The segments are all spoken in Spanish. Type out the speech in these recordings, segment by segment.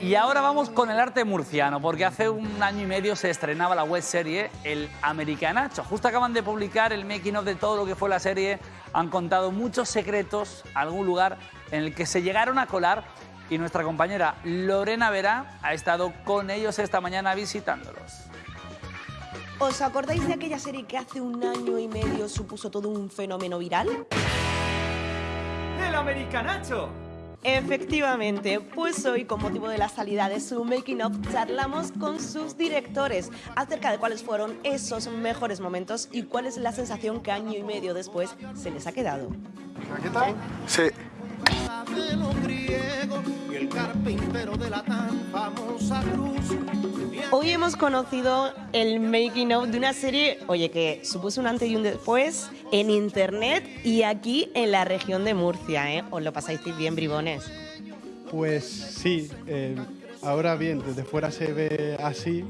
Y ahora vamos con el arte murciano, porque hace un año y medio se estrenaba la web serie El Americanacho. Justo acaban de publicar el making of de todo lo que fue la serie. Han contado muchos secretos, algún lugar en el que se llegaron a colar y nuestra compañera Lorena Vera ha estado con ellos esta mañana visitándolos. ¿Os acordáis de aquella serie que hace un año y medio supuso todo un fenómeno viral? ¡El Americanacho! Efectivamente, pues hoy con motivo de la salida de su Making of charlamos con sus directores acerca de cuáles fueron esos mejores momentos y cuál es la sensación que año y medio después se les ha quedado. ¿Qué tal? Sí. y el carpintero de la tan famosa cruz. Hoy hemos conocido el making of de una serie, oye, que supuso un antes y un después en internet y aquí en la región de Murcia, ¿eh? Os lo pasáis bien, bribones. Pues sí, eh, ahora bien, desde fuera se ve así,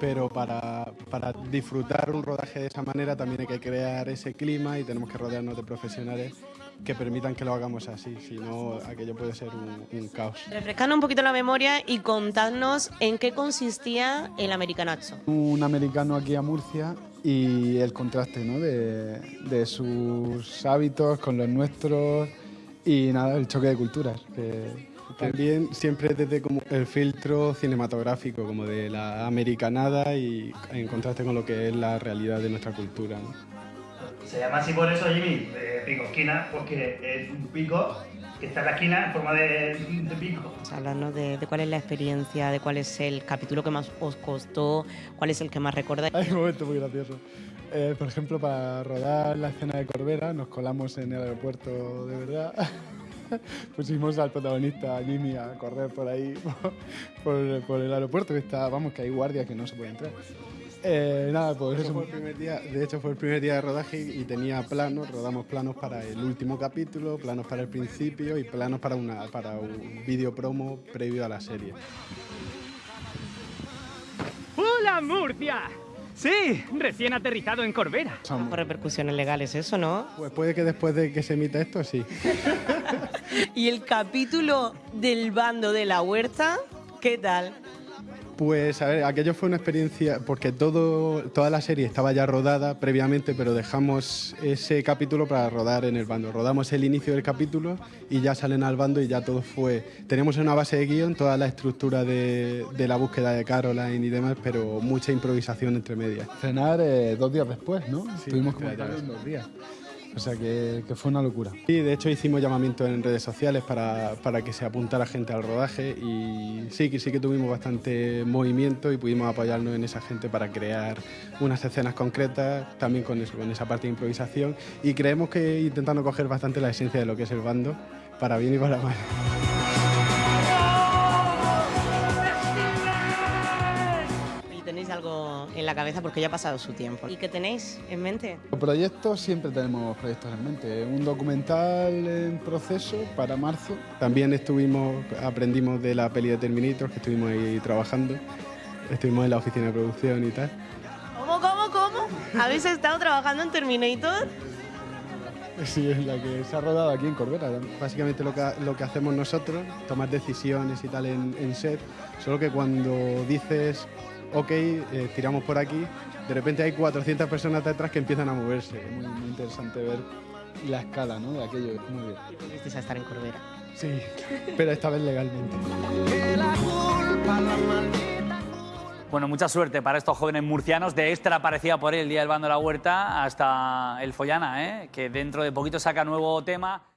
pero para, para disfrutar un rodaje de esa manera también hay que crear ese clima y tenemos que rodearnos de profesionales que permitan que lo hagamos así, si no aquello puede ser un, un caos. Refrescando un poquito la memoria y contadnos en qué consistía el americanacho. Un americano aquí a Murcia y el contraste ¿no? de, de sus hábitos con los nuestros y nada, el choque de culturas. que- También siempre desde como el filtro cinematográfico, como de la americanada y en contraste con lo que es la realidad de nuestra cultura. ¿no? Se llama así por eso, Jimmy, de pico esquina, porque es un pico que está en la esquina en forma de, de pico. Hablarnos de, de cuál es la experiencia, de cuál es el capítulo que más os costó, cuál es el que más recordáis. Hay un momento muy gracioso. Eh, por ejemplo, para rodar la escena de Corbera nos colamos en el aeropuerto de verdad. Pusimos al protagonista, Jimmy, a correr por ahí, por, por el aeropuerto, que está, vamos, que hay guardias que no se puede entrar. Eh, nada, pues Eso fue el primer día, de hecho fue el primer día de rodaje y tenía planos, rodamos planos para el último capítulo, planos para el principio y planos para, una, para un vídeo promo previo a la serie. ¡Hola, Murcia! Sí, recién aterrizado en Corbera. Por repercusiones legales, eso, ¿no? Pues puede que después de que se emita esto, sí. Y el capítulo del bando de la huerta, ¿qué tal? Pues a ver, aquello fue una experiencia, porque todo, toda la serie estaba ya rodada previamente, pero dejamos ese capítulo para rodar en el bando. Rodamos el inicio del capítulo y ya salen al bando y ya todo fue... Teníamos una base de guion, toda la estructura de, de la búsqueda de Caroline y demás, pero mucha improvisación entre medias. Estrenar eh, dos días después, ¿no? En dos días. O sea que, fue una locura. Sí, de hecho hicimos llamamientos en redes sociales para, para que se apuntara gente al rodaje y sí, que sí que tuvimos bastante movimiento y pudimos apoyarnos en esa gente para crear unas escenas concretas, también con esa parte de improvisación y creemos que intentando coger bastante la esencia de lo que es el bando, para bien y para mal. En la cabeza porque ya ha pasado su tiempo. ¿Y qué tenéis en mente? Proyectos, siempre tenemos proyectos en mente. Un documental en proceso para marzo. También estuvimos, aprendimos de la peli de Terminator, que estuvimos ahí trabajando, estuvimos en la oficina de producción y tal. ¿Cómo, cómo, cómo? ¿Habéis estado trabajando en Terminator? Sí, es la que se ha rodado aquí en Corbera. Básicamente lo que, lo que hacemos nosotros, tomar decisiones y tal en, en set, solo que cuando dices, ok, eh, tiramos por aquí, de repente hay 400 personas detrás que empiezan a moverse. Muy, muy interesante ver la escala ¿no? de aquello. Muy bien. Y volvisteis a estar en Corbera. Sí, pero esta vez legalmente. La la Bueno, mucha suerte para estos jóvenes murcianos. De Extra aparecía por ahí el Día del Bando de la Huerta hasta el Follana, ¿eh? que dentro de poquito saca nuevo tema.